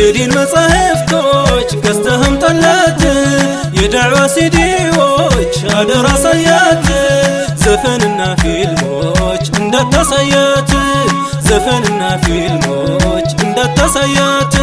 የዲን መጻሕፍቶች ገዝተህም ጠላት የዳዕዋ ሲዲዎች አደራ ሳያት ዘፈንና ፊልሞች እንዳታሳያት ዘፈንና ፊልሞች እንዳታሳያት